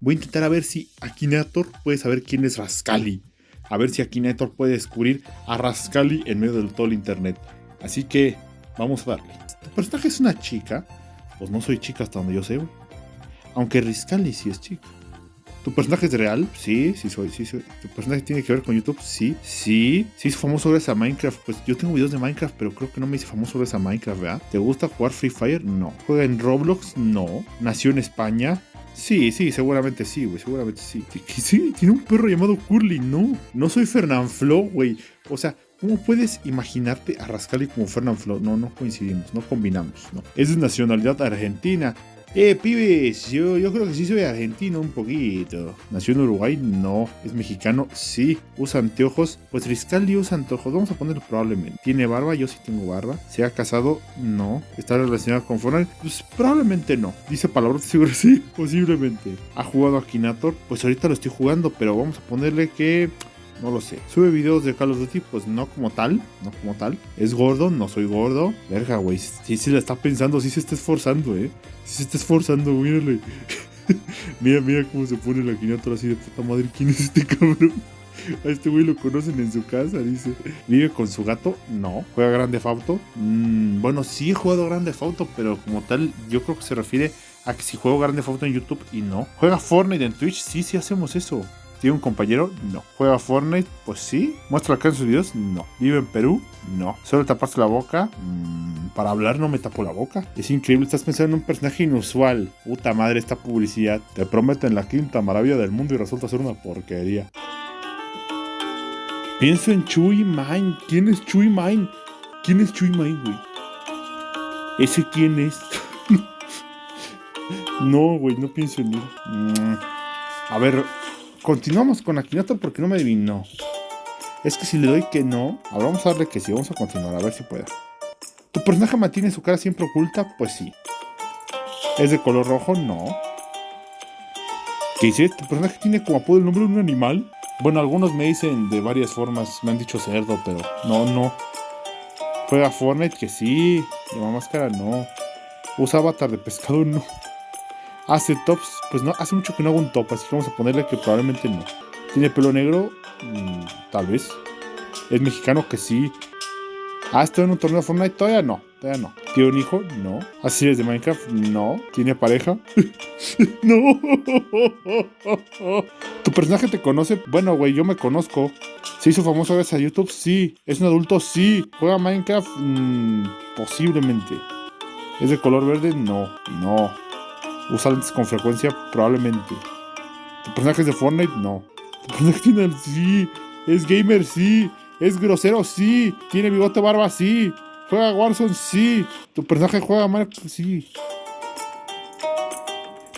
Voy a intentar a ver si Akinator puede saber quién es Rascali. A ver si Akinator puede descubrir a Rascali en medio de todo el internet. Así que vamos a darle. ¿Tu personaje es una chica? Pues no soy chica hasta donde yo sé, güey. Aunque Rascali sí es chica. ¿Tu personaje es real? Sí, sí soy, sí soy. ¿Tu personaje tiene que ver con YouTube? Sí, sí. Sí es famoso gracias a Minecraft. Pues yo tengo videos de Minecraft, pero creo que no me hice famoso gracias a Minecraft, ¿verdad? ¿Te gusta jugar Free Fire? No. ¿Juega en Roblox? No. ¿Nació en España? Sí, sí, seguramente sí, güey, seguramente sí. Sí, tiene un perro llamado Curly, no. No soy Fernanfloo, güey. O sea, ¿cómo puedes imaginarte a Rascali como Fernanfloo? No, no coincidimos, no combinamos, no. Es de nacionalidad argentina. Eh, pibes, yo, yo creo que sí soy argentino un poquito. ¿Nació en Uruguay? No. ¿Es mexicano? Sí. ¿Usa anteojos? Pues Riscaldi usa anteojos. Vamos a ponerlo probablemente. ¿Tiene barba? Yo sí tengo barba. ¿Se ha casado? No. ¿Está relacionado con Fortnite? Pues probablemente no. Dice palabras seguro sí, posiblemente. ¿Ha jugado a Kinator? Pues ahorita lo estoy jugando, pero vamos a ponerle que no lo sé. ¿Sube videos de Call of Duty? Pues no como tal, no como tal. ¿Es gordo? No soy gordo. Verga, güey. Sí se la está pensando, sí se está esforzando, eh. Sí se está esforzando, mírale. mira, mira cómo se pone la quinatora así de puta madre. ¿Quién es este cabrón? A este güey lo conocen en su casa, dice. ¿Vive con su gato? No. ¿Juega Grande Fauto? Mm, bueno, sí he jugado Grande Fauto, pero como tal, yo creo que se refiere a que si juego Grande Fauto en YouTube y no. ¿Juega Fortnite en Twitch? Sí, sí hacemos eso. ¿Tiene un compañero? No. ¿Juega Fortnite? Pues sí. ¿Muestra en sus videos? No. ¿Vive en Perú? No. ¿Solo taparse la boca? Mm, para hablar no me tapo la boca. Es increíble, estás pensando en un personaje inusual. Puta madre, esta publicidad. Te prometen la quinta maravilla del mundo y resulta ser una porquería. Pienso en Chui Mine. ¿Quién es Chui Mine? ¿Quién es Chui Mine, güey? ¿Ese quién es? no, güey, no pienso en él. Mm. A ver, Continuamos con Akinator porque no me adivinó. Es que si le doy que no, ahora vamos a darle que sí, vamos a continuar, a ver si puede. ¿Tu personaje mantiene su cara siempre oculta? Pues sí. ¿Es de color rojo? No. ¿Qué dice? ¿Tu personaje tiene como apodo el nombre de un animal? Bueno, algunos me dicen de varias formas, me han dicho cerdo, pero no, no. ¿Juega Fortnite? Que sí. ¿Lleva máscara? No. ¿Usa avatar de pescado? No. ¿Hace tops? Pues no, hace mucho que no hago un top, así que vamos a ponerle que probablemente no. ¿Tiene pelo negro? Mm, tal vez. ¿Es mexicano? Que sí. ¿Ha estado en un torneo de Fortnite? Todavía no, todavía no. ¿Tiene un hijo? No. ¿Hace series de Minecraft? No. ¿Tiene pareja? no. ¿Tu personaje te conoce? Bueno, güey, yo me conozco. ¿Se hizo famoso gracias a YouTube? Sí. ¿Es un adulto? Sí. ¿Juega Minecraft? Mm, posiblemente. ¿Es de color verde? No. No. ¿Usa lentes con frecuencia? Probablemente. ¿Tu personaje es de Fortnite? No. ¿Tu personaje tiene Sí. ¿Es gamer? Sí. ¿Es grosero? Sí. ¿Tiene bigote barba? Sí. ¿Juega Warzone? Sí. ¿Tu personaje juega Minecraft? Sí.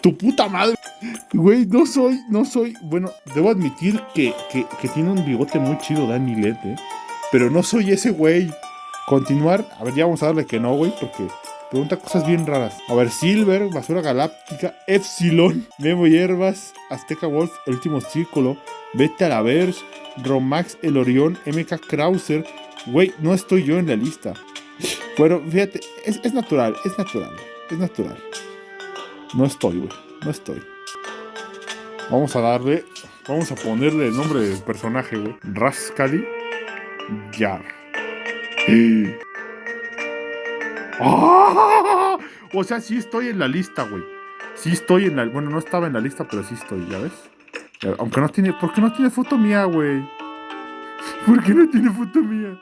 ¡Tu puta madre! Güey, no soy, no soy... Bueno, debo admitir que, que, tiene un bigote muy chido Danny Led, ¿eh? Pero no soy ese güey. Continuar. A ver, ya vamos a darle que no, güey, porque Pregunta cosas bien raras. A ver, Silver, Basura Galáctica, Epsilon, Memo Hierbas, Azteca Wolf, El Último Círculo, Vete a la Verge, Romax, El Orión, MK Krauser. Güey, no estoy yo en la lista. Bueno, fíjate, es, es natural, es natural, es natural. No estoy, güey, no estoy. Vamos a darle, vamos a ponerle el nombre del personaje, güey. Rascali Yar. ¡Ah! O sea, sí estoy en la lista, güey. Sí estoy en la... Bueno, no estaba en la lista, pero sí estoy, ¿ya ves? Aunque no tiene... ¿Por qué no tiene foto mía, güey? ¿Por qué no tiene foto mía?